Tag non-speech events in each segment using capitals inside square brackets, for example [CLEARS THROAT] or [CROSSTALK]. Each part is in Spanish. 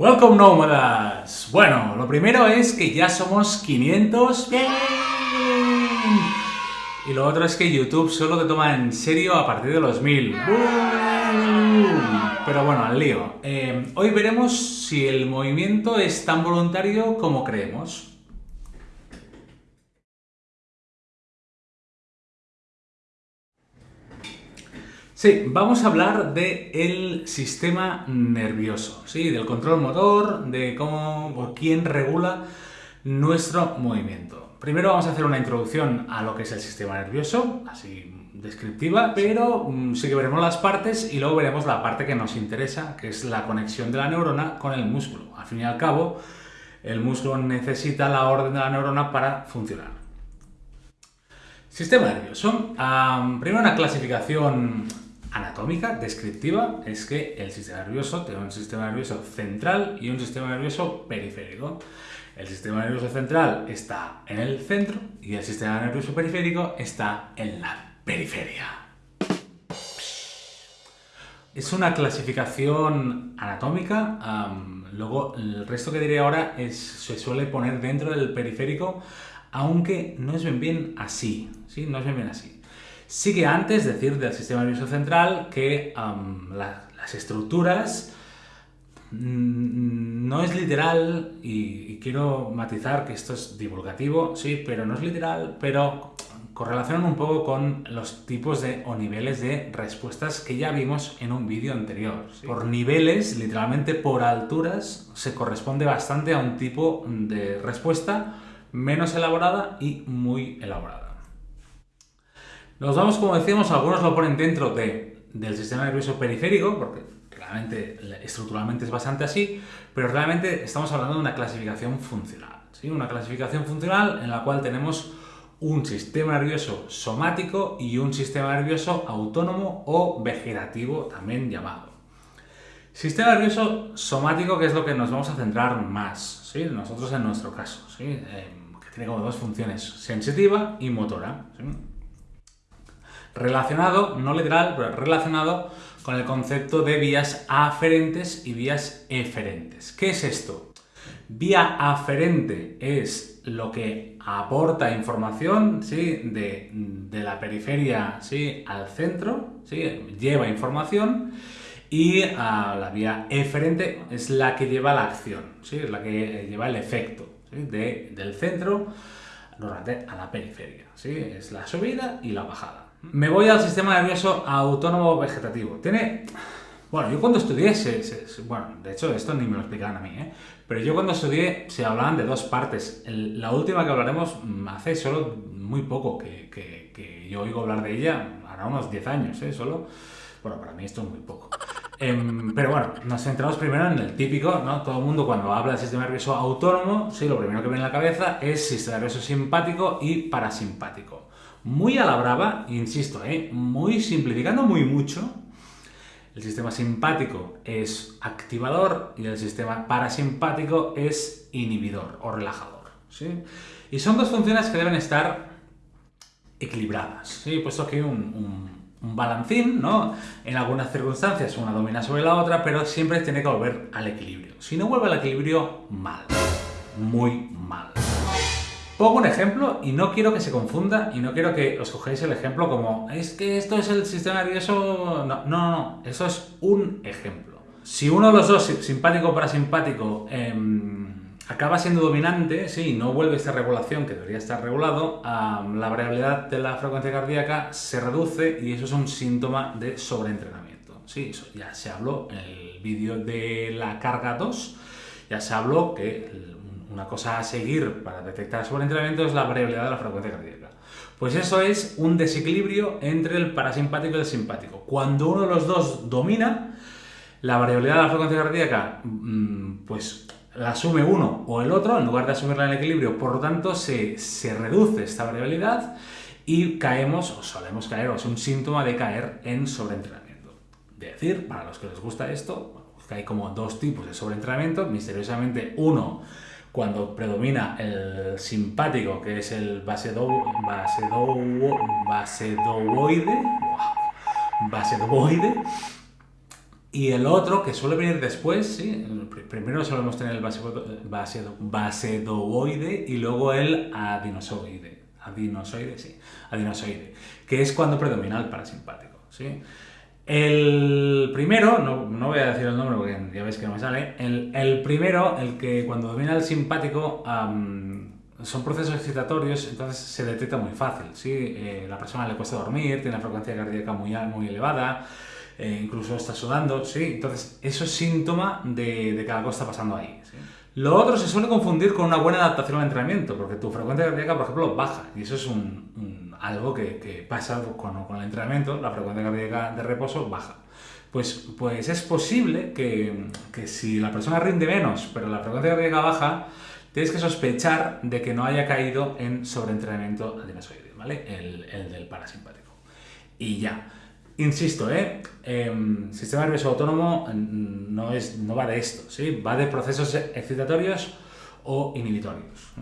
Welcome nómadas. Bueno, lo primero es que ya somos 500. ¡Bien! Y lo otro es que YouTube solo te toma en serio a partir de los 1000. Pero bueno, al lío. Eh, hoy veremos si el movimiento es tan voluntario como creemos. Sí, vamos a hablar del sistema nervioso, ¿sí? del control motor, de cómo o quién regula nuestro movimiento. Primero vamos a hacer una introducción a lo que es el sistema nervioso, así descriptiva, pero mm, sí que veremos las partes y luego veremos la parte que nos interesa, que es la conexión de la neurona con el músculo. Al fin y al cabo, el músculo necesita la orden de la neurona para funcionar. Sistema nervioso. primero una clasificación anatómica, descriptiva, es que el sistema nervioso tiene un sistema nervioso central y un sistema nervioso periférico. El sistema nervioso central está en el centro y el sistema nervioso periférico está en la periferia. Es una clasificación anatómica, luego el resto que diré ahora es, se suele poner dentro del periférico, aunque no es bien así, ¿sí? No es bien bien así. Sí que antes decir del sistema nervioso central que las estructuras mm, no es literal, y, quiero matizar que esto es divulgativo, sí, pero no es literal, pero correlacionan un poco con los tipos de o niveles de respuestas que ya vimos en un vídeo anterior. Por niveles, literalmente por alturas, se corresponde bastante a un tipo de respuesta menos elaborada y muy elaborada. Nos vamos, como decíamos, algunos lo ponen dentro de, del sistema nervioso periférico, porque realmente estructuralmente es bastante así, pero realmente estamos hablando de una clasificación funcional. ¿sí? Una clasificación funcional en la cual tenemos un sistema nervioso somático y un sistema nervioso autónomo o vegetativo, también llamado. Sistema nervioso somático, que es lo que nos vamos a centrar más, ¿sí? nosotros en nuestro caso, ¿sí? Eh, que tiene como dos funciones, sensitiva y motora. Relacionado, no literal, pero relacionado con el concepto de vías aferentes y vías eferentes. ¿Qué es esto? Vía aferente es lo que aporta información ¿sí? de, la periferia ¿sí? al centro, ¿sí? lleva información, y ah, la vía eferente es la que lleva la acción, ¿sí? es la que lleva el efecto del centro a la periferia. ¿sí? Es la subida y la bajada. Me voy al sistema nervioso autónomo vegetativo. Tiene... Bueno, yo cuando estudié, bueno, de hecho esto ni me lo explicaban a mí, ¿eh? pero yo cuando estudié se hablaban de dos partes. la última que hablaremos mm, hace solo muy poco que, que, yo oigo hablar de ella, ahora unos 10 años, ¿eh? Solo. Bueno, para mí esto es muy poco. Em, pero bueno, nos centramos primero en el típico, ¿no? Todo el mundo cuando habla del sistema nervioso autónomo, sí, lo primero que viene en la cabeza es sistema nervioso simpático y parasimpático muy a la brava, insisto, ¿eh? muy simplificando muy mucho, el sistema simpático es activador y el sistema parasimpático es inhibidor o relajador. ¿sí? Y son dos funciones que deben estar equilibradas. ¿sí? Puesto aquí un, un, balancín, ¿no? En algunas circunstancias una domina sobre la otra, pero siempre tiene que volver al equilibrio. Si no vuelve al equilibrio, mal. Muy mal. Pongo un ejemplo y no quiero que se confunda y no quiero que os cogéis el ejemplo como es que esto es el sistema nervioso... No, no, no, eso es un ejemplo. Si uno de los dos, simpático o parasimpático, em, acaba siendo dominante, sí, no vuelve esta regulación que debería estar regulado, la variabilidad de la frecuencia cardíaca se reduce y eso es un síntoma de sobreentrenamiento. Sí, eso ya se habló en el vídeo de la carga 2, ya se habló que una cosa a seguir para detectar sobreentrenamiento es la variabilidad de la frecuencia cardíaca. Pues eso es un desequilibrio entre el parasimpático y el simpático. Cuando uno de los dos domina, la variabilidad de la frecuencia cardíaca, mm, pues la asume uno o el otro, en lugar de asumirla en equilibrio, por lo tanto se, se reduce esta variabilidad y caemos, o solemos caer, o es un síntoma de caer en sobreentrenamiento. De decir, para los que les gusta esto, que hay como dos tipos de sobreentrenamiento, misteriosamente uno cuando predomina el simpático, que es el basedo, basedo, Y el otro, que suele venir después, ¿sí? primero solemos tener el basedovoide y luego el adinosoide. Adinosoide, sí. Adinosoide. Que es cuando predomina el parasimpático, ¿sí? El primero, no, voy a decir el nombre porque ya veis que no me sale, el, primero, el que cuando domina el simpático, son procesos excitatorios, entonces se detecta muy fácil. ¿sí? Eh, la persona le cuesta dormir, tiene una frecuencia cardíaca muy, muy elevada, eh, incluso está sudando, ¿sí? entonces eso es síntoma de, que algo está pasando ahí. Lo otro se suele confundir con una buena adaptación al entrenamiento, porque tu frecuencia cardíaca, por ejemplo, baja, y eso es un, algo que, pasa con, el entrenamiento, la frecuencia cardíaca de reposo baja. Pues, pues es posible que, que si la persona rinde menos, pero la frecuencia cardíaca baja, tienes que sospechar de que no haya caído en sobreentrenamiento adenosoide, ¿vale? El, el del parasimpático. Y ya. Insisto, ¿eh? Em, sistema nervioso autónomo mm, no, es, no va de esto, ¿sí? va de procesos excitatorios o inhibitorios.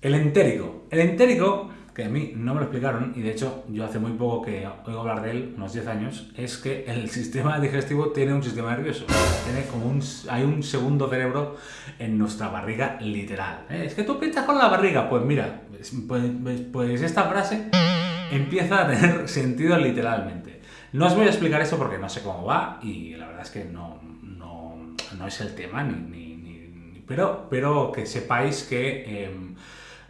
El entérico. El entérico, que a mí no me lo explicaron, y de hecho yo hace muy poco que oigo hablar de él, unos 10 años, es que el [LAUGHS] sistema digestivo tiene un sistema nervioso. Tiene como un, hay un segundo cerebro en nuestra barriga literal. ¿eh? Es que tú piensas con la barriga. Pues mira, pues, pues, pues esta frase empieza a tener [LAUGHS] sentido literalmente. No os voy a explicar eso porque no sé cómo va y la verdad es que no, no, es el tema, ni, pero, pero que sepáis que em,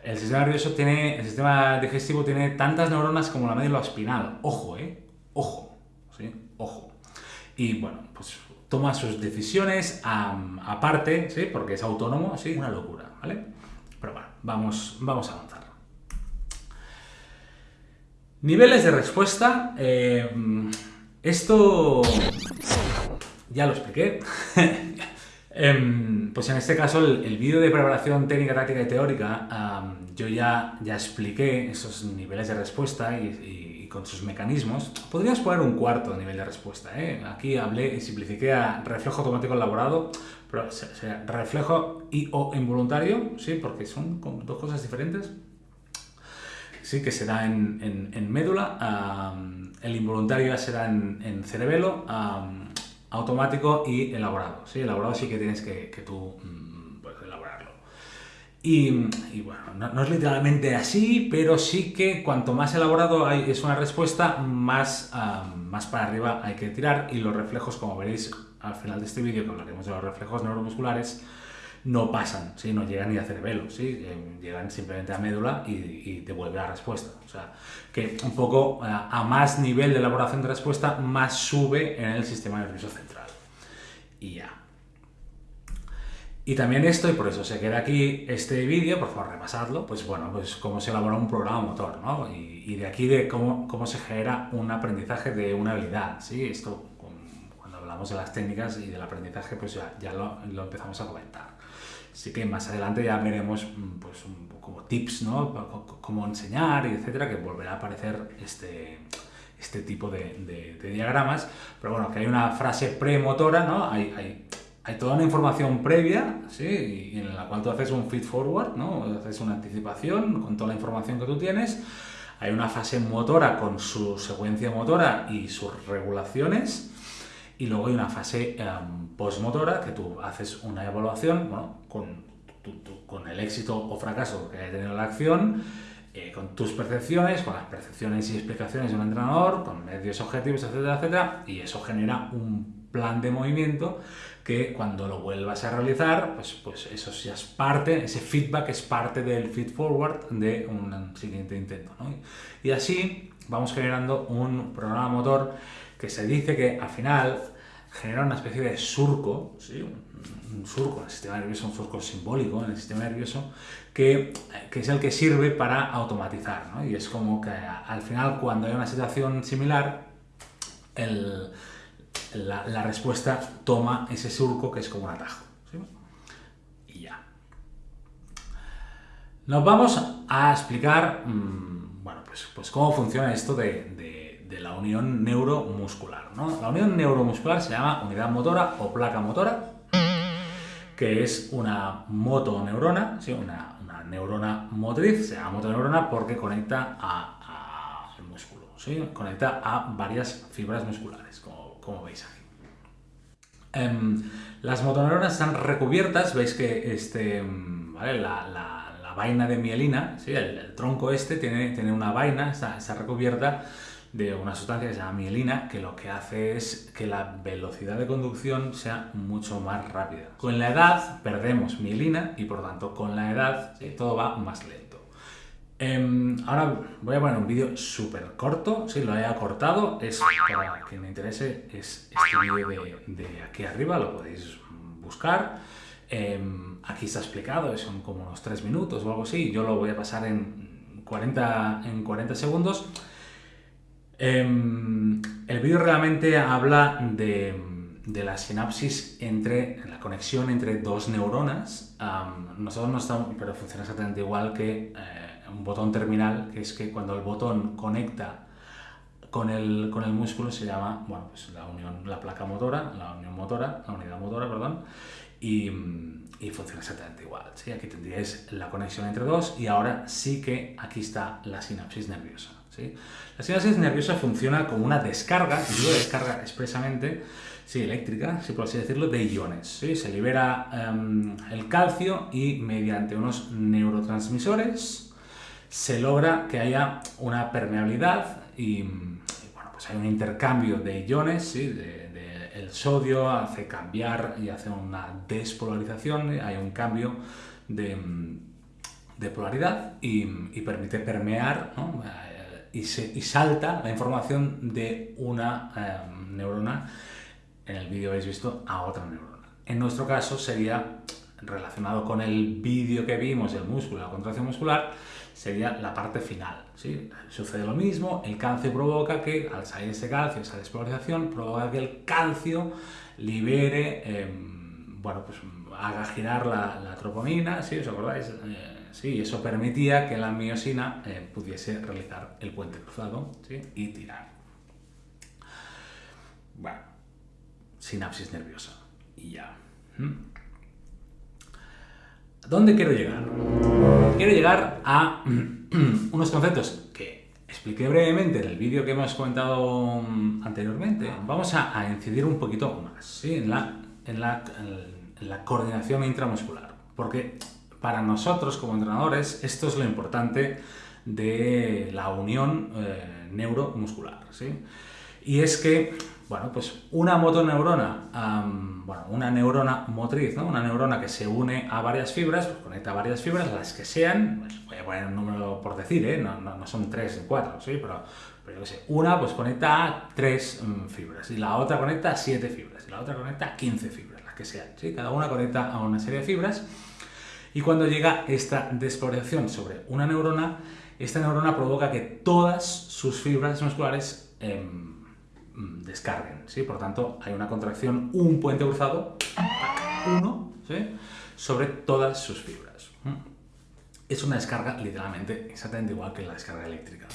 el sistema nervioso tiene, el sistema digestivo tiene tantas neuronas como la médula espinal. Ojo, ¿eh? Ojo, ¿sí? Ojo. Y bueno, pues toma sus decisiones aparte, ¿sí? Porque es autónomo, ¿sí? Una locura, ¿vale? Pero bueno, vamos, vamos a avanzar. Niveles de respuesta. Eh, esto ya lo expliqué. [LAUGHS] Em, pues en este caso, el, vídeo de preparación técnica, táctica y teórica, yo ya, ya expliqué esos niveles de respuesta y, con sus mecanismos. Podrías poner un cuarto nivel de respuesta. ¿eh? Aquí hablé y simplifiqué a reflejo automático elaborado, pero reflejo y o involuntario, ¿sí? porque son dos cosas diferentes sí, que se da en, médula, el involuntario ya será en, en cerebelo, automático y elaborado. ¿sí? Elaborado sí que tienes que, tú mm, pues, elaborarlo. Y, bueno, no, es literalmente así, pero sí que cuanto más elaborado hay, es una respuesta, más, más para arriba hay que tirar y los reflejos, como veréis al final de este vídeo, que hablaremos de los reflejos neuromusculares, no pasan, ¿sí? no llegan ni a cerebelo, ¿sí? Eh, llegan simplemente a médula y, devuelve la respuesta. O sea, que un poco eh, a, más nivel de elaboración de respuesta, más sube en el sistema nervioso central. Y ya. Y también esto, y por eso se queda aquí este vídeo, por favor repasadlo, pues bueno, pues cómo se elabora un programa motor, ¿no? Y, y de aquí de cómo, cómo, se genera un aprendizaje de una habilidad, ¿sí? Esto, cuando hablamos de las técnicas y del aprendizaje, pues ya, ya lo, lo empezamos a comentar. Así que más adelante ya veremos mm, pues, como tips, ¿no? Cómo enseñar etcétera, que volverá a aparecer este, este tipo de, diagramas. Pero bueno, que hay una frase premotora, ¿no? Hay, hay, hay, toda una información previa, ¿sí? Y en la cual tú haces un feed forward, ¿no? Haces una anticipación con toda la información que tú tienes. Hay una fase motora con su secuencia motora y sus regulaciones y luego hay una fase em, postmotora que tú haces una evaluación bueno, con, con el éxito o fracaso que haya tenido la acción, eh, con tus percepciones, con las percepciones y explicaciones de un entrenador, con medios objetivos, etcétera, etcétera, y eso genera un plan de movimiento que cuando lo vuelvas a realizar, pues, pues eso ya es parte, ese feedback es parte del feed forward de un siguiente intento. Y así vamos generando un programa motor que se dice que al final genera una especie de surco, ¿sí? un, surco en el sistema nervioso, un surco simbólico en el sistema nervioso, que, que es el que sirve para automatizar. ¿no? Y es como que al final, cuando hay una situación similar, el, la, respuesta toma ese surco que es como un atajo. Y ya. Nos vamos a explicar, mmm, bueno, pues, pues cómo funciona esto de de la unión neuromuscular. ¿no? La unión neuromuscular se llama unidad motora o placa motora, que es una motoneurona, ¿sí? una, neurona motriz, se llama motoneurona porque conecta a, al músculo, ¿sí? conecta a varias fibras musculares, como, veis aquí. Em, las motoneuronas están recubiertas, veis que este, em, la, vaina de mielina, ¿sí? el, tronco este tiene, tiene una vaina, está, está recubierta de una sustancia que se llama mielina, que lo que hace es que la velocidad de conducción sea mucho más rápida. Con la edad perdemos mielina y por tanto con la edad todo va más lento. Em, ahora voy a poner un vídeo súper corto, si lo he acortado, es para quien me interese, es este vídeo de, aquí arriba, lo podéis buscar. Em, aquí está explicado, son como unos 3 minutos o algo así, yo lo voy a pasar en 40, en 40 segundos. Em, el vídeo realmente habla de, la sinapsis entre, la conexión entre dos neuronas. nosotros no estamos, pero funciona exactamente igual que eh, un botón terminal, que es que cuando el botón conecta con el, con el músculo se llama, bueno, pues la unión, la placa motora, la unión motora, la unidad motora, perdón, y, y funciona exactamente igual. ¿sí? Aquí tendríais la conexión entre dos y ahora sí que aquí está la sinapsis nerviosa. La sinapsis nerviosa funciona como una descarga, y digo descarga expresamente, sí, eléctrica, si por así decirlo, de iones. Se libera em, el calcio y mediante unos neurotransmisores se logra que haya una permeabilidad y, bueno, pues hay un intercambio de iones, el sodio hace cambiar y hace una despolarización, hay un cambio de, polaridad y, permite permear y, salta la información de una em, neurona, en el vídeo habéis visto, a otra neurona. En nuestro caso sería relacionado con el vídeo que vimos, el músculo, la contracción muscular, sería la parte final. ¿sí? Sucede lo mismo, el calcio provoca que, al salir ese calcio, esa despolarización, provoca que el calcio libere, em, bueno, pues haga girar la, la troponina, ¿sí? ¿Os acordáis? Eh, Sí, eso permitía que la miosina eh, pudiese realizar el puente cruzado y tirar. Bueno, sinapsis nerviosa. Y ya. ¿Mm? ¿Dónde quiero llegar? Quiero llegar a [CLEARS THROAT] unos conceptos que expliqué brevemente en el vídeo que hemos comentado mm, anteriormente. Vamos a, incidir un poquito más en, la, en, la, en la coordinación intramuscular. Porque para nosotros como entrenadores esto es lo importante de la unión eh, neuromuscular. ¿sí? Y es que, bueno, pues una motoneurona, bueno, una neurona motriz, ¿no? una neurona que se une a varias fibras, pues conecta varias fibras, las que sean, pues voy a poner un número por decir, ¿eh? no, no, son tres o cuatro, ¿sí? pero, pero yo qué sé, una pues conecta a tres mm, fibras, y la otra conecta a siete fibras, y la otra conecta a 15 fibras, las que sean, ¿sí? cada una conecta a una serie de fibras, y cuando llega esta despolarización sobre una neurona, esta neurona provoca que todas sus fibras musculares em, descarguen. ¿sí? Por tanto, hay una contracción, un puente cruzado, uno, sobre todas sus fibras. Es una descarga literalmente exactamente igual que la descarga eléctrica.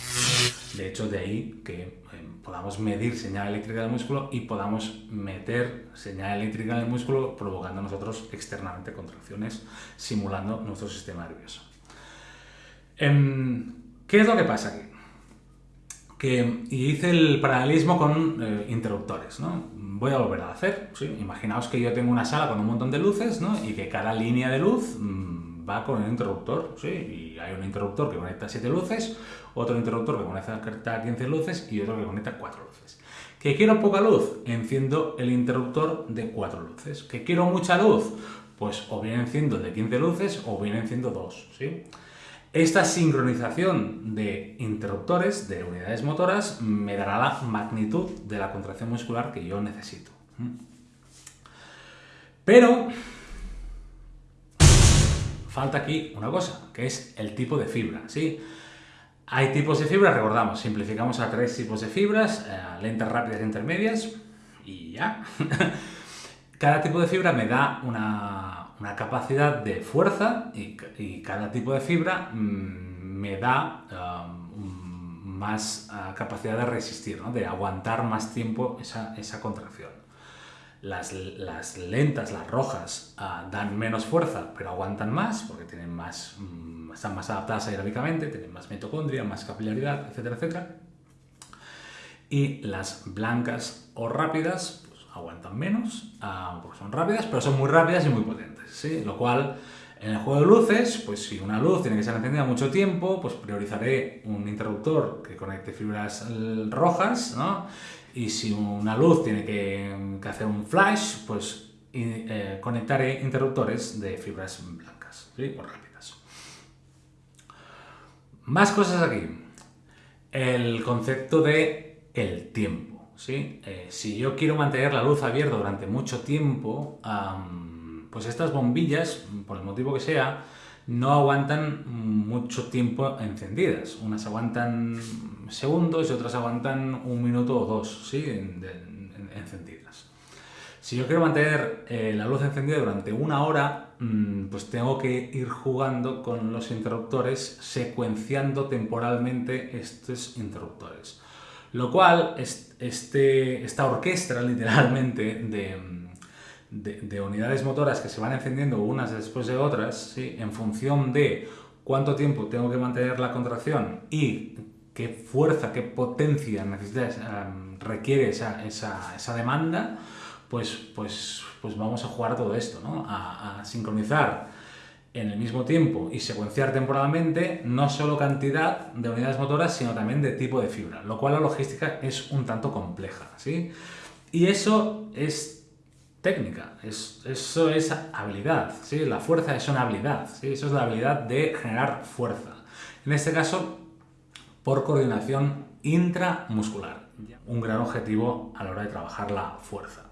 De hecho, de ahí que em, podamos medir señal eléctrica del músculo y podamos meter señal eléctrica en el músculo provocando nosotros externamente contracciones, simulando nuestro sistema nervioso. Em, ¿Qué es lo que pasa aquí? Que, hice el paralelismo con eh, interruptores, ¿no? Voy a volver a hacer. Imaginaos que yo tengo una sala con un montón de luces, ¿no? Y que cada línea de luz mm, va con un interruptor, ¿sí? Y hay un interruptor que conecta 7 luces, otro interruptor que conecta 15 luces y otro que conecta 4 luces. ¿Que quiero poca luz? Enciendo el interruptor de 4 luces. ¿Que quiero mucha luz? Pues o bien enciendo de 15 luces o bien enciendo 2. ¿sí? Esta sincronización de interruptores, de unidades motoras, me dará la magnitud de la contracción muscular que yo necesito. Pero falta aquí una cosa, que es el tipo de fibra. ¿sí? Hay tipos de fibras, recordamos, simplificamos a tres tipos de fibras, eh, lentas, rápidas e intermedias, y ya. [LAUGHS] cada tipo de fibra me da una, capacidad de fuerza y, cada tipo de fibra mm, me da um, más uh, capacidad de resistir, de aguantar más tiempo esa, esa contracción. Las, lentas, las rojas, uh, dan menos fuerza, pero aguantan más porque tienen más... Mm, están más adaptadas aeróbicamente, tienen más mitocondria, más capilaridad, etcétera, etcétera. Y las blancas o rápidas, pues, aguantan menos, ah, porque son rápidas, pero son muy rápidas y muy potentes, ¿sí? Lo cual, en el juego de luces, pues si una luz tiene que ser encendida mucho tiempo, pues priorizaré un interruptor que conecte fibras rojas, ¿no? Y si una luz tiene que, hacer un flash, pues eh, conectaré interruptores de fibras blancas, ¿sí? O rápidas. Más cosas aquí. El concepto de el tiempo. ¿sí? Eh, si yo quiero mantener la luz abierta durante mucho tiempo, pues estas bombillas, por el motivo que sea, no aguantan mucho tiempo encendidas. Unas aguantan segundos y otras aguantan un minuto o dos ¿sí? encendidas. Si yo quiero mantener eh, la luz encendida durante una hora, mm, pues tengo que ir jugando con los interruptores, secuenciando temporalmente estos interruptores. Lo cual, este, esta orquesta [LAUGHS] literalmente de, de, unidades motoras que se van encendiendo unas después de otras, ¿sí? en función de cuánto tiempo tengo que mantener la contracción y qué fuerza, qué potencia necesita, requiere esa, esa, demanda, pues, pues, pues vamos a jugar todo esto, ¿no? a, sincronizar en el mismo tiempo y secuenciar temporalmente no solo cantidad de unidades motoras, sino también de tipo de fibra, lo cual la logística es un tanto compleja. ¿sí? Y eso es técnica, es, eso es habilidad, ¿sí? la fuerza es una habilidad, ¿sí? eso es la habilidad de generar fuerza. En este caso, por coordinación intramuscular, un gran objetivo a la hora de trabajar la fuerza.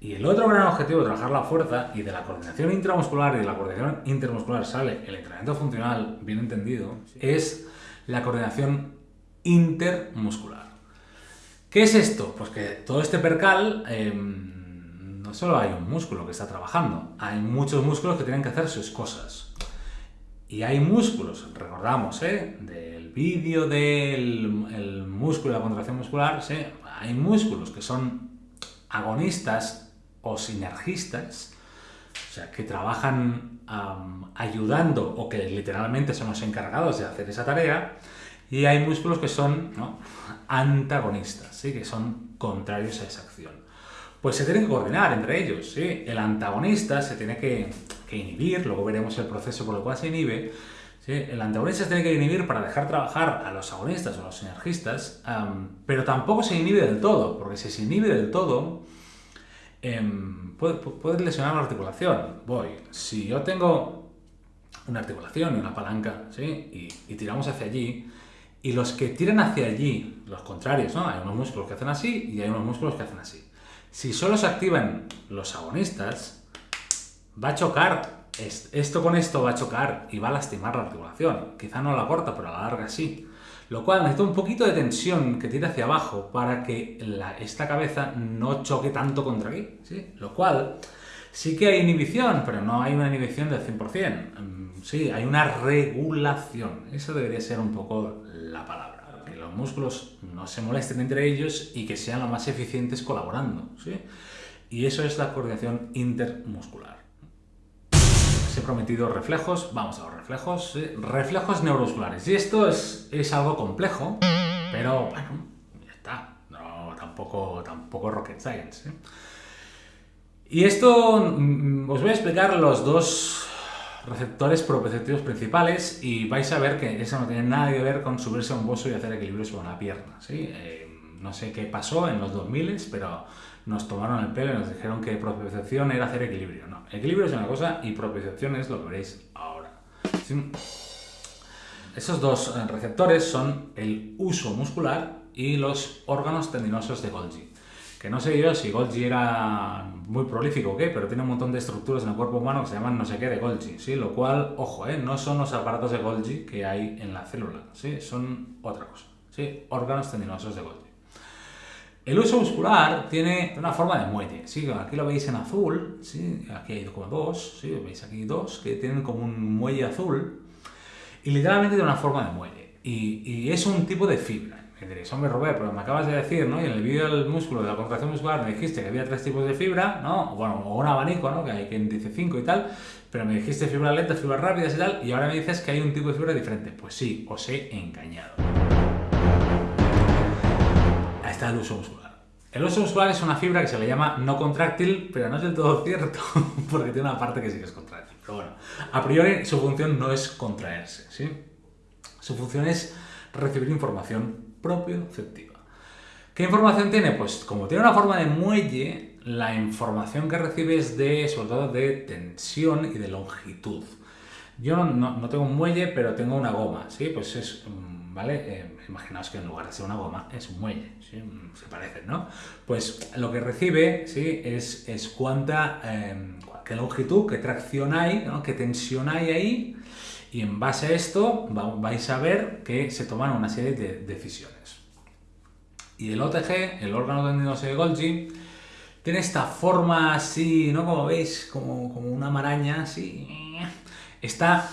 Y el otro gran objetivo de trabajar la fuerza y de la coordinación intramuscular y de la coordinación intermuscular sale el entrenamiento funcional, bien entendido, es la coordinación intermuscular. ¿Qué es esto? Pues que todo este percal em, no solo hay un músculo que está trabajando, hay muchos músculos que tienen que hacer sus cosas. Y hay músculos, recordamos, ¿eh? del vídeo del músculo y la contracción muscular, ¿sí? hay músculos que son agonistas o sinergistas, o sea, que trabajan ayudando o que literalmente son los encargados de hacer esa tarea, y hay músculos que son antagonistas, ¿sí? que son contrarios a esa acción. Pues se tienen que coordinar entre ellos. ¿sí? El antagonista se tiene que, inhibir, luego veremos el proceso por el cual se inhibe. El antagonista se tiene que inhibir para dejar trabajar a los agonistas o a los sinergistas, pero tampoco se inhibe del todo, porque si se inhibe del todo, eh, puede, lesionar la articulación. Voy, si yo tengo una articulación y una palanca, ¿sí? y, tiramos hacia allí, y los que tiran hacia allí, los contrarios, ¿no? Hay unos músculos que hacen así y hay unos músculos que hacen así. Si solo se activan los agonistas, va a chocar, esto con esto va a chocar y va a lastimar la articulación. Quizá no la corta, pero la larga sí. Lo cual necesita un poquito de tensión que tire hacia abajo para que esta cabeza no choque tanto contra aquí. Lo cual sí que hay inhibición, pero no hay una inhibición del 100%. Mm, sí, hay una regulación. Eso debería ser un poco la palabra. Que los músculos no se molesten entre ellos y que sean lo más eficientes colaborando. ¿sí? Y eso es la coordinación intermuscular he prometido reflejos, vamos a los reflejos, reflejos neuromusculares. Y esto es, es, algo complejo, pero bueno, ya está, no, tampoco, tampoco rocket science. Y esto mm, os voy a explicar los dos receptores propioceptivos principales y vais a ver que eso no tiene nada que ver con subirse a un bozo y hacer equilibrio sobre una pierna. ¿sí? Eh, no sé qué pasó en los 2000, pero nos tomaron el pelo y nos dijeron que propiocepción era hacer equilibrio. No, equilibrio es una cosa y propiocepción es lo que veréis ahora. Esos dos eh, receptores son el uso muscular y los órganos tendinosos de Golgi. Que no sé yo si Golgi era muy prolífico o qué, pero tiene un montón de estructuras en el cuerpo humano que se llaman no sé qué de Golgi, ¿sí? Lo cual, ojo, ¿eh? no son los aparatos de Golgi que hay en la célula, ¿sí? Son otra cosa, ¿sí? Órganos tendinosos de Golgi. El uso muscular tiene una forma de muelle. ¿sí? Aquí lo veis en azul, ¿sí? aquí hay como dos, ¿sí? veis aquí dos que tienen como un muelle azul y literalmente tiene una forma de muelle. Y, es un tipo de fibra. Me diréis, hombre Robert, pero me acabas de decir, ¿no? Y en el vídeo del músculo, de la contracción muscular, me dijiste que había tres tipos de fibra, ¿no? Bueno, o un abanico, ¿no? Que hay quien dice cinco y tal, pero me dijiste fibra lenta, fibras rápidas y tal, y ahora me dices que hay un tipo de fibra diferente. Pues sí, os he engañado está el uso muscular. El oso muscular es una fibra que se le llama no contráctil, pero no es del todo cierto, [LAUGHS] porque tiene una parte que sí que es contráctil. Pero bueno, a priori su función no es contraerse, ¿sí? Su función es recibir información propioceptiva. ¿Qué información tiene? Pues como tiene una forma de muelle, la información que recibe es de, sobre todo, de tensión y de longitud. Yo no, tengo un muelle, pero tengo una goma, ¿sí? Pues es, mm, ¿vale? Eh, imaginaos que en lugar de ser una goma, es un muelle, ¿sí? Se parecen, ¿no? Pues lo que recibe, ¿sí? Es, es cuánta, em, qué longitud, qué tracción hay, ¿no? qué tensión hay ahí, y en base a esto vais a ver que se toman una serie de decisiones. Y el OTG, el órgano tendinoso de Golgi, tiene esta forma así, ¿no? Como veis, como, como una maraña así. Está,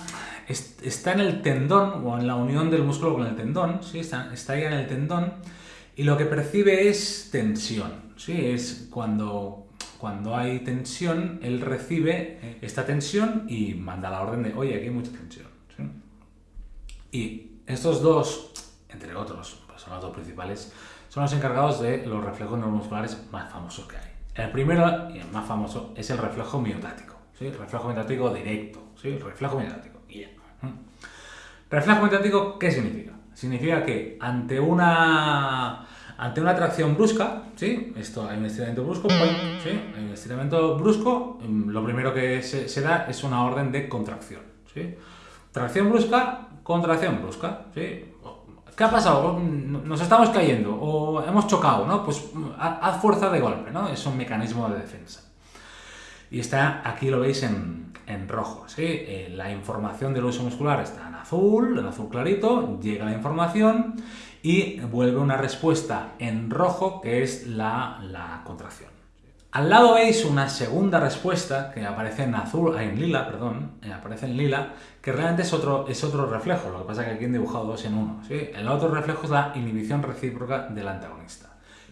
está en el tendón, o en la unión del músculo con el tendón, ¿sí? Está, está ahí en el tendón, y lo que percibe es tensión, ¿sí? Es cuando, cuando hay tensión, él recibe esta tensión y manda la orden de, oye, aquí hay mucha tensión. Y estos dos, entre otros, pues son los dos principales, son los encargados de los reflejos neuromusculares más famosos que hay. El primero y el más famoso es el reflejo miotático, ¿sí? El reflejo miotático directo, ¿sí? El reflejo miotático. ¿Reflejo miotático qué significa? Significa que ante una ante una atracción brusca, ¿sí? Esto, hay un estiramiento brusco, ¿sí? Hay un estiramiento brusco, mm, lo primero que se, da es una orden de contracción, ¿sí? Tracción brusca, contracción brusca, ¿sí? ¿Qué ha pasado? Nos estamos cayendo o hemos chocado, ¿no? Pues haz fuerza de golpe, ¿no? Es un mecanismo de defensa. Y está, aquí lo veis en, rojo, ¿sí? Eh, la información del uso muscular está en azul, en azul clarito, llega la información y vuelve una respuesta en rojo que es la, contracción. Al lado veis una segunda respuesta que aparece en azul, en lila, perdón, eh, aparece en lila, que realmente es otro, es otro reflejo, lo que pasa es que aquí han dibujado dos en uno. El otro reflejo es la inhibición recíproca del antagonista.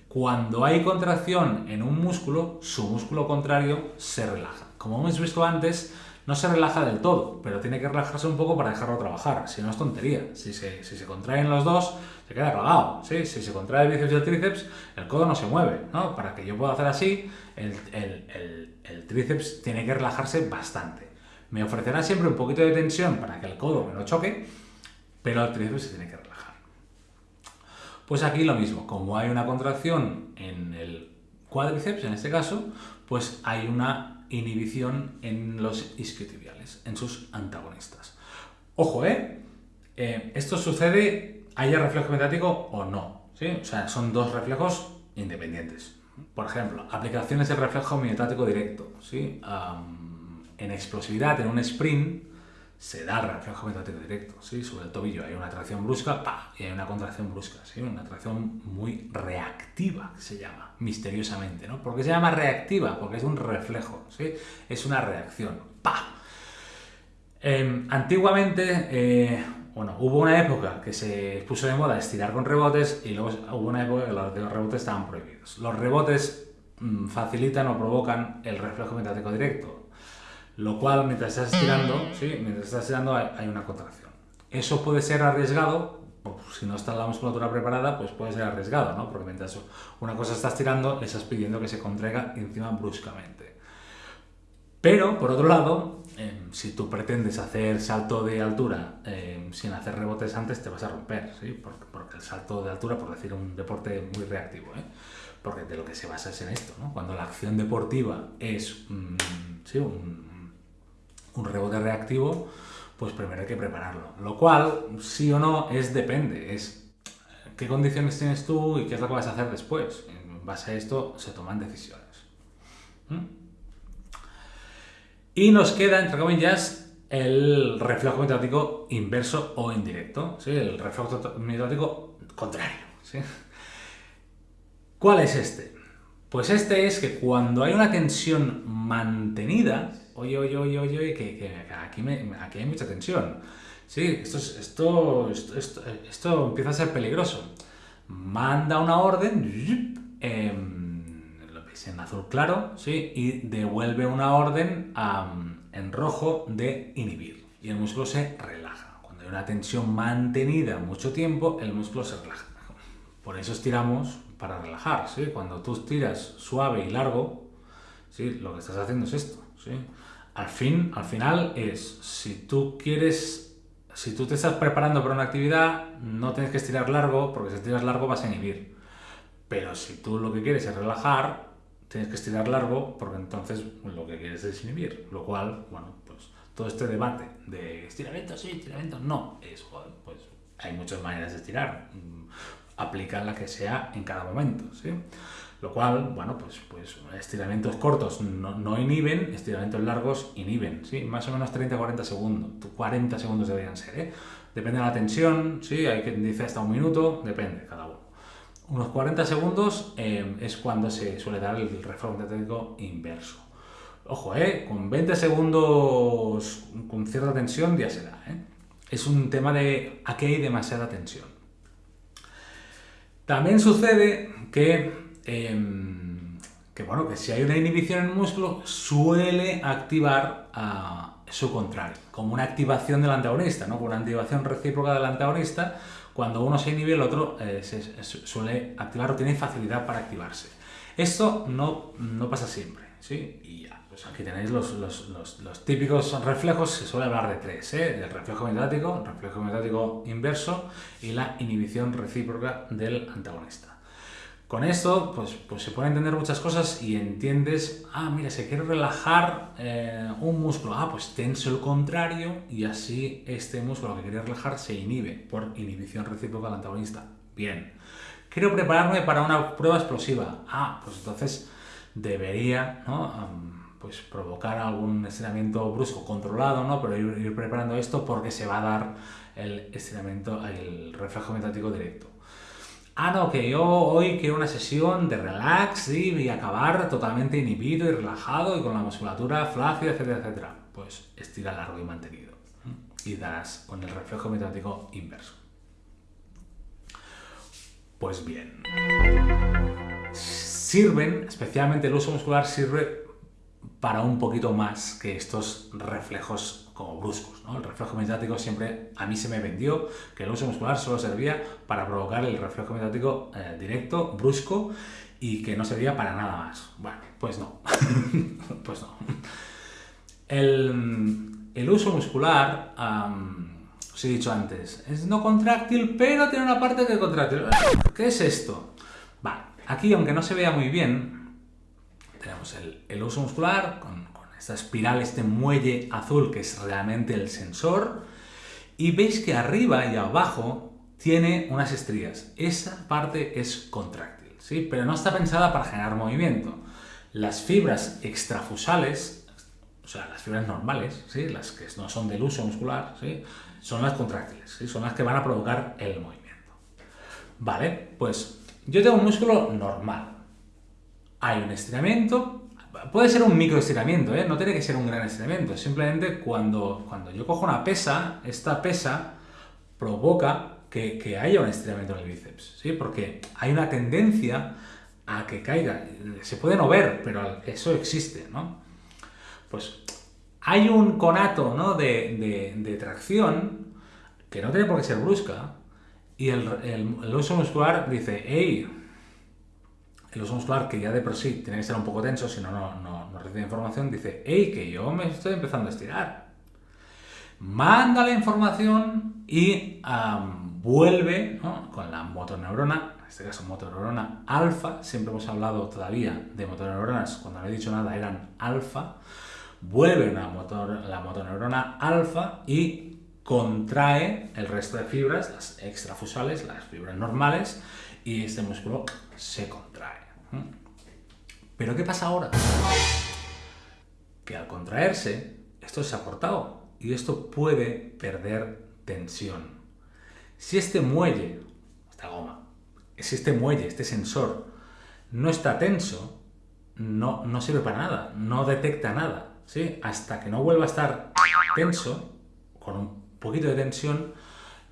Cuando hay contracción en un músculo, su músculo contrario se relaja. Como hemos visto antes, no se relaja del todo, pero tiene que relajarse un poco para dejarlo trabajar, si no es tontería. Si se, si se contraen los dos, se queda colgado. Si se contrae el bíceps y el tríceps, el codo no se mueve. ¿no? Para que yo pueda hacer así, el, el, el, tríceps tiene que relajarse bastante. Me ofrecerá siempre un poquito de tensión para que el codo me lo choque, pero el tríceps se tiene que relajar. Pues aquí lo mismo, como hay una contracción en el cuádriceps, en este caso, pues hay una inhibición en los isquiotibiales, en sus antagonistas. Ojo, ¿eh? ¿eh? esto sucede, haya reflejo metático o no. ¿sí? O sea, son dos reflejos independientes. Por ejemplo, aplicaciones del reflejo miotático directo. ¿sí? en explosividad, en un sprint, se da el reflejo metático directo, ¿sí? Sobre el tobillo hay una tracción brusca, ¡pa! y hay una contracción brusca, ¿sí? Una tracción muy reactiva, se llama, misteriosamente, ¿no? ¿Por qué se llama reactiva? Porque es un reflejo, ¿sí? Es una reacción, ¡pa! Em, antiguamente, eh, bueno, hubo una época que se puso de moda estirar con rebotes y luego hubo una época que los rebotes estaban prohibidos. Los rebotes mm, facilitan o provocan el reflejo metático directo, lo cual mientras estás estirando, ¿sí? mientras estás estirando hay, una contracción. Eso puede ser arriesgado, si no está la musculatura preparada, pues puede ser arriesgado, ¿no? Porque mientras una cosa está estirando, le estás pidiendo que se contraiga encima bruscamente. Pero, por otro lado, em, si tú pretendes hacer salto de altura em, sin hacer rebotes antes, te vas a romper, ¿sí? Porque, el salto de altura, por decir un deporte muy reactivo, ¿eh? Porque de lo que se basa es en esto, ¿no? Cuando la acción deportiva es mm, ¿sí? un, un rebote reactivo, pues primero hay que prepararlo. Lo cual, sí o no, es depende, es qué condiciones tienes tú y qué es lo que vas a hacer después. En base a esto se toman decisiones. ¿Mm? Y nos queda, entre comillas, el reflejo metático inverso o indirecto, ¿sí? el reflejo metático contrario. ¿Cuál es este? Pues este es que cuando hay una tensión mantenida, oye, oye, oye, oye, que, aquí, aquí, hay mucha tensión. Sí, esto, esto, esto, esto, empieza a ser peligroso. Manda una orden, lo veis en azul claro, ¿sí? y devuelve una orden en rojo de inhibir. Y el músculo se relaja. Cuando hay una tensión mantenida mucho tiempo, el músculo se relaja. Por eso estiramos para relajar, ¿sí? Cuando tú tiras suave y largo, ¿sí? Lo que estás haciendo es esto, ¿sí? Al, fin, al final es, si tú quieres, si tú te estás preparando para una actividad, no tienes que estirar largo, porque si estiras largo vas a inhibir. Pero si tú lo que quieres es relajar, tienes que estirar largo, porque entonces lo que quieres es inhibir. Lo cual, bueno, pues todo este debate de estiramiento sí, estiramiento no, es, pues hay muchas maneras de estirar. Mm, aplica la que sea en cada momento, ¿sí? Lo cual, bueno, pues, pues estiramientos cortos no, inhiben, estiramientos largos inhiben, ¿sí? Más o menos 30-40 segundos, 40 segundos deberían ser, ¿eh? Depende de la tensión, ¿sí? Hay quien dice hasta un minuto, depende, cada uno. Unos 40 segundos eh, es cuando se suele dar el reflejo metálico inverso. Ojo, ¿eh? Con 20 segundos con cierta tensión ya se da, ¿eh? Es un tema de aquí hay demasiada tensión. También sucede que Em, que bueno, que si hay una inhibición en el músculo, suele activar a su contrario, como una activación del antagonista, ¿no? Con una activación recíproca del antagonista, cuando uno se inhibe, el otro eh, suele activar o tiene facilidad para activarse. Esto no, no pasa siempre, ¿sí? Y ya, pues aquí tenéis los, los, los, típicos reflejos, se suele hablar de tres, ¿eh? El reflejo metático, reflejo metático inverso y la inhibición recíproca del antagonista. Con esto, pues, pues se pueden entender muchas cosas y entiendes, ah, mira, se quiere relajar eh, un músculo, ah, pues tenso el contrario y así este músculo que quiere relajar se inhibe por inhibición recíproca del antagonista. Bien. Quiero prepararme para una prueba explosiva. Ah, pues entonces debería, ¿no? pues provocar algún estiramiento brusco controlado, ¿no? Pero ir, ir, preparando esto porque se va a dar el estiramiento, el reflejo metático directo. Ah, no, que yo hoy quiero una sesión de relax y acabar totalmente inhibido y relajado y con la musculatura flácida, etcétera, etcétera. Pues estira largo y mantenido. Y darás con el reflejo metático inverso. Pues bien. Sirven, especialmente el uso muscular sirve para un poquito más que estos reflejos como bruscos. ¿no? El reflejo mediático siempre a mí se me vendió que el uso muscular solo servía para provocar el reflejo mediático eh, directo, brusco y que no servía para nada más. Bueno, pues no. [LAUGHS] pues no. El, uso muscular, os he dicho antes, es no contráctil, pero tiene una parte que contráctil. ¿Qué es esto? Vale, aquí aunque no se vea muy bien, tenemos el, uso muscular con, esta espiral, este muelle azul que es realmente el sensor. Y veis que arriba y abajo tiene unas estrías. Esa parte es contráctil, ¿sí? pero no está pensada para generar movimiento. Las fibras extrafusales, o sea, las fibras normales, ¿sí? las que no son del uso muscular, ¿sí? son las contráctiles, ¿sí? son las que van a provocar el movimiento. Vale, pues yo tengo un músculo normal, hay un estiramiento, puede ser un micro estiramiento, ¿eh? no tiene que ser un gran estiramiento, simplemente cuando, cuando yo cojo una pesa, esta pesa provoca que, haya un estiramiento en el bíceps, porque hay una tendencia a que caiga, se puede no ver, pero eso existe, ¿no? Pues hay un conato ¿no? de, tracción que no tiene por qué ser brusca, y el, el, el uso muscular dice, hey, el uso muscular, que ya de por sí tiene que estar un poco tenso, si no, no, recibe información, dice, hey, que yo me estoy empezando a estirar. Manda la información y vuelve con la motoneurona, en este caso motoneurona alfa, siempre hemos hablado todavía de motoneuronas, cuando no he dicho nada eran alfa, vuelve la motoneurona alfa y contrae el resto de fibras, las extrafusales, las fibras normales, y este músculo se contrae. Pero ¿qué pasa ahora? Que al contraerse, esto se ha cortado y esto puede perder tensión. Si este muelle, esta goma, si este muelle, este sensor, no está tenso, no, no sirve para nada, no detecta nada. ¿sí? Hasta que no vuelva a estar tenso, con un poquito de tensión,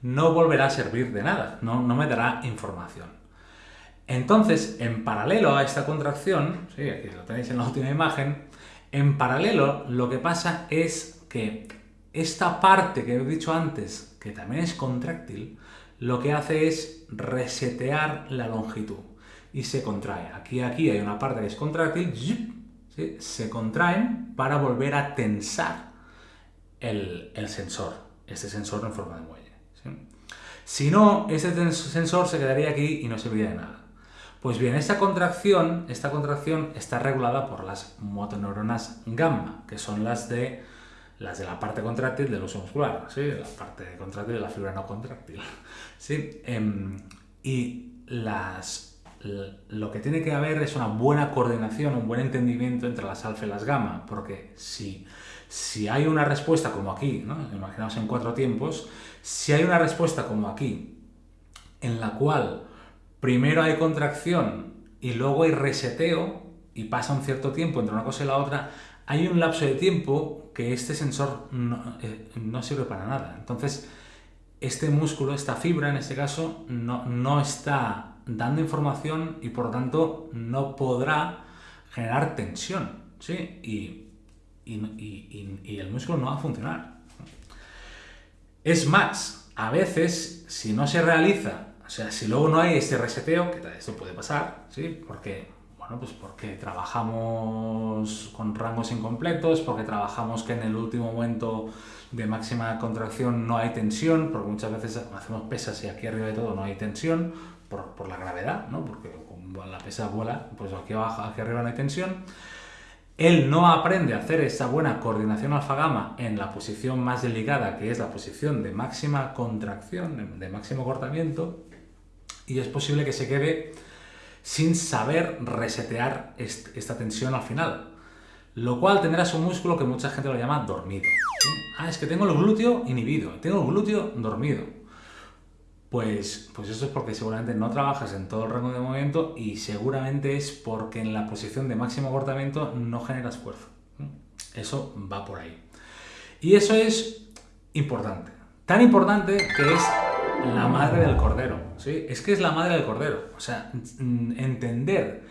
no volverá a servir de nada, no, no me dará información. Entonces, en paralelo a esta contracción, sí, aquí lo tenéis en la última imagen, en paralelo lo que pasa es que esta parte que he dicho antes, que también es contráctil, lo que hace es resetear la longitud. y se contrae. Aquí aquí hay una parte que es contráctil, se contraen para volver a tensar el, sensor, este sensor en forma de muelle. Si no, este sensor se quedaría aquí y no serviría de nada. Pues bien, esta contracción, esta contracción está regulada por las motoneuronas gamma, que son las de, las de la parte contráctil del uso muscular, ¿sí? la parte contráctil de la fibra no contráctil. [LAUGHS] ¿sí? Em, y las, lo que tiene que haber es una buena coordinación, un buen entendimiento entre las alfa y las gamma, porque si, si hay una respuesta como aquí, ¿no? imaginaos en cuatro tiempos, si hay una respuesta como aquí, en la cual primero hay contracción y luego hay reseteo y pasa un cierto tiempo entre una cosa y la otra, hay un lapso de tiempo que este sensor no, eh, sirve para nada. Entonces, este músculo, esta fibra en este caso, no, está dando información y por lo tanto no podrá generar tensión. ¿sí? Y, y el músculo no va a funcionar. Es más, a veces, si no se realiza sea, si luego no hay este reseteo, que esto puede pasar, ¿sí? Porque, bueno, pues porque trabajamos con rangos incompletos, porque trabajamos que en el último momento de máxima contracción no hay tensión, porque muchas veces hacemos pesas y aquí arriba de todo no hay tensión, por, la gravedad, ¿no? Porque la pesa vuela, pues aquí abajo, aquí arriba no hay tensión. Él no aprende a hacer esa buena coordinación alfa-gamma en la posición más delicada, que es la posición de máxima contracción, de máximo cortamiento, y es posible que se quede sin saber resetear esta tensión al final. Lo cual tendrá un músculo que mucha gente lo llama dormido. Ah, es que tengo el glúteo inhibido, tengo el glúteo dormido. Pues, pues eso es porque seguramente no trabajas en todo el rango de movimiento y seguramente es porque en la posición de máximo cortamiento no generas esfuerzo. Eso va por ahí. Y eso es importante. Tan importante que es la madre del cordero. ¿sí? Es que es la madre del cordero. O sea, entender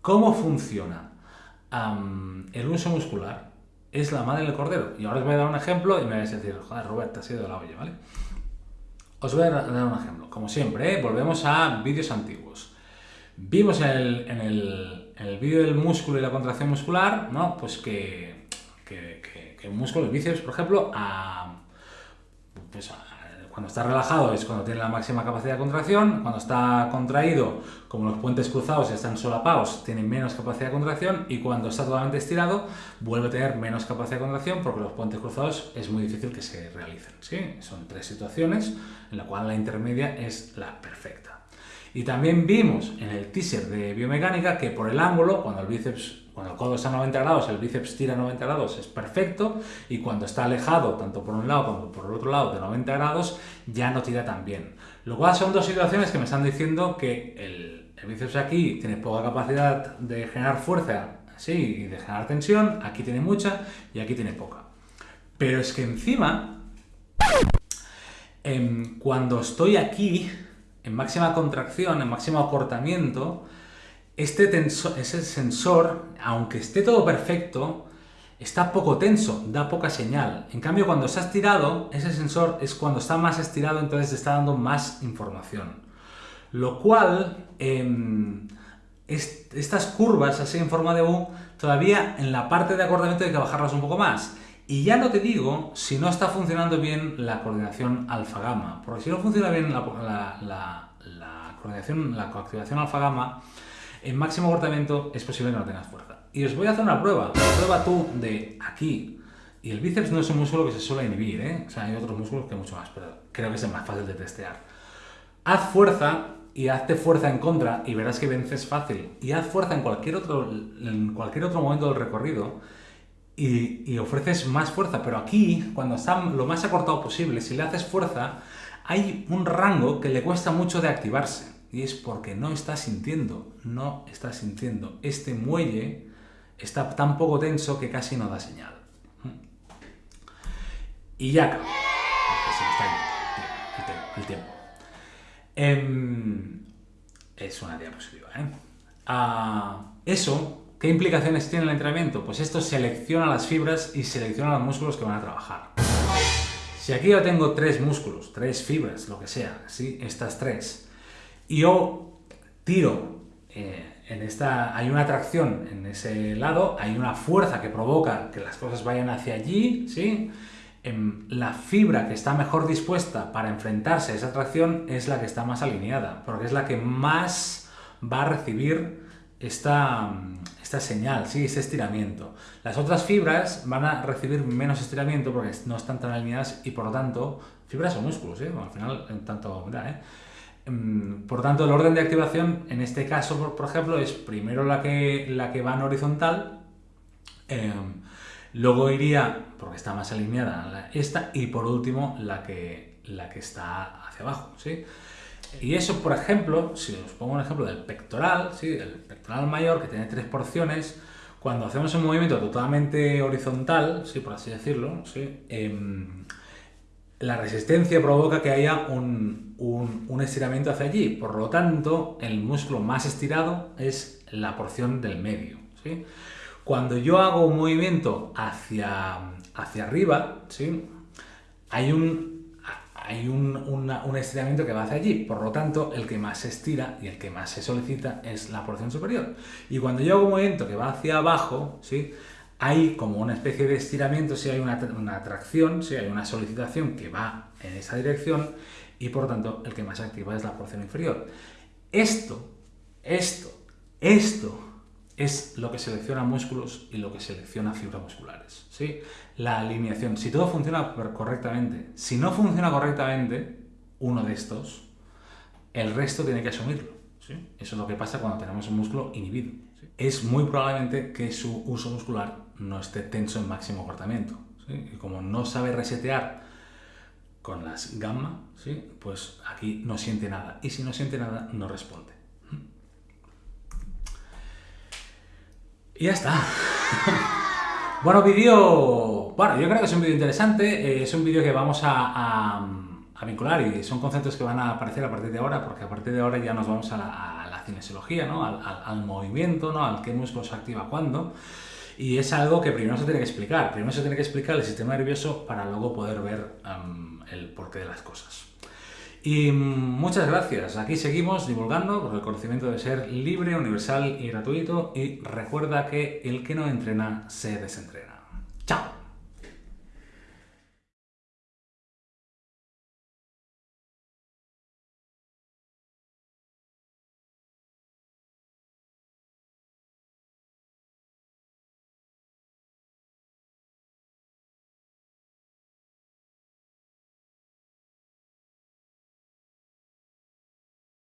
cómo funciona el uso muscular es la madre del cordero. Y ahora os voy a dar un ejemplo y me vais a decir, joder, Robert, te has ido de la olla, ¿vale? Os voy a dar un ejemplo. Como siempre, ¿eh? volvemos a vídeos antiguos. Vimos en el, vídeo del músculo y la contracción muscular, ¿no? Pues que, que, que, un músculo, el bíceps, por ejemplo, a, pues a cuando está relajado es cuando tiene la máxima capacidad de contracción, cuando está contraído, como los puentes cruzados están solapados, tiene menos capacidad de contracción y cuando está totalmente estirado vuelve a tener menos capacidad de contracción porque los puentes cruzados es muy difícil que se realicen. ¿sí? Son tres situaciones en la cual la intermedia es la perfecta. Y también vimos en el teaser de biomecánica que por el ángulo, cuando el bíceps cuando el codo está a 90 grados, el bíceps tira a 90 grados, es perfecto, y cuando está alejado, tanto por un lado como por el otro lado, de 90 grados, ya no tira tan bien. Lo cual son dos situaciones que me están diciendo que el, bíceps aquí tiene poca capacidad de generar fuerza, sí, y de generar tensión, aquí tiene mucha y aquí tiene poca. Pero es que encima, em, cuando estoy aquí, en máxima contracción, en máximo acortamiento, este sensor, aunque esté todo perfecto, está poco tenso, da poca señal. En cambio, cuando ha estirado, ese sensor es cuando está más estirado, entonces está dando más información. Lo cual, em, estas curvas así en forma de U, todavía en la parte de acordamiento hay que bajarlas un poco más. Y ya no te digo si no está funcionando bien la coordinación alfa-gamma, porque si no funciona bien la, la coordinación, la coactivación alfa-gamma, en máximo cortamiento es posible que no tengas fuerza. Y os voy a hacer una prueba. Prueba tú de aquí. Y el bíceps no es un músculo que se suele inhibir, ¿eh? O sea, hay otros músculos que mucho más, pero creo que es el más fácil de testear. Haz fuerza y hazte fuerza en contra y verás que vences fácil. Y haz fuerza en cualquier otro, en cualquier otro momento del recorrido y, y ofreces más fuerza. Pero aquí, cuando está lo más acortado posible, si le haces fuerza, hay un rango que le cuesta mucho de activarse y es porque no está sintiendo, no está sintiendo. Este muelle está tan poco tenso que casi no da señal. Y ya acabó, se está el tiempo. Em, es una diapositiva, ¿eh? Ah, eso, ¿qué implicaciones tiene el entrenamiento? Pues esto selecciona las fibras y selecciona los músculos que van a trabajar. Si aquí yo tengo tres músculos, tres fibras, lo que sea, ¿sí? estas tres, yo tiro eh, en esta, hay una atracción en ese lado, hay una fuerza que provoca que las cosas vayan hacia allí, ¿sí? Em, la fibra que está mejor dispuesta para enfrentarse a esa atracción es la que está más alineada, porque es la que más va a recibir esta, esta señal, ¿sí? ese estiramiento. Las otras fibras van a recibir menos estiramiento porque no están tan alineadas y por lo tanto, fibras o músculos, ¿eh? al final, en tanto, ¿eh? Em, por tanto, el orden de activación en este caso, por, ejemplo, es primero la que, la que va en horizontal, em, luego iría, porque está más alineada, esta, y por último la que, la que está hacia abajo. ¿sí? Y eso, por ejemplo, si os pongo un ejemplo del pectoral, ¿sí? el pectoral mayor que tiene tres porciones, cuando hacemos un movimiento totalmente horizontal, ¿sí? por así decirlo, ¿sí? Em, la resistencia provoca que haya un, estiramiento hacia allí. Por lo tanto, el músculo más estirado es la porción del medio. ¿sí? Cuando yo hago un movimiento hacia, hacia arriba, ¿sí? hay, un, hay un, estiramiento que va hacia allí. Por lo tanto, el que más se estira y el que más se solicita es la porción superior. Y cuando yo hago un movimiento que va hacia abajo, ¿sí? Hay como una especie de estiramiento, si hay una, atracción, si hay una solicitación que va en esa dirección y por tanto el que más activa es la porción inferior. Esto, esto, esto es lo que selecciona músculos y lo que selecciona fibras musculares. ¿sí? La alineación, si todo funciona correctamente, si no funciona correctamente uno de estos, el resto tiene que asumirlo. ¿sí? Eso es lo que pasa cuando tenemos un músculo inhibido. Es muy probablemente que su uso muscular no esté tenso en máximo cortamiento. Y como no sabe resetear con las gamma, pues aquí no siente nada. Y si no siente nada, no responde. Y ya está. [LAUGHS] bueno, vídeo... Bueno, yo creo que es un vídeo interesante. Eh, es un vídeo que vamos a, vincular y son conceptos que van a aparecer a partir de ahora, porque a partir de ahora ya nos vamos a cinesiología, ¿no? al, al, movimiento, ¿no? al qué músculo se activa cuándo. Y es algo que primero se tiene que explicar. Primero se tiene que explicar el sistema nervioso para luego poder ver el porqué de las cosas. Y muchas gracias. Aquí seguimos divulgando porque el conocimiento debe ser libre, universal y gratuito. Y recuerda que el que no entrena se desentrena.